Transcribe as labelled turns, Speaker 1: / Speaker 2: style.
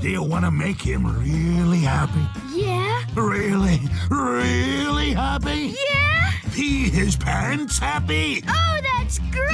Speaker 1: Do you want to make him really happy?
Speaker 2: Yeah?
Speaker 1: Really, really happy?
Speaker 2: Yeah?
Speaker 1: Pee his pants happy?
Speaker 2: Oh, that's great.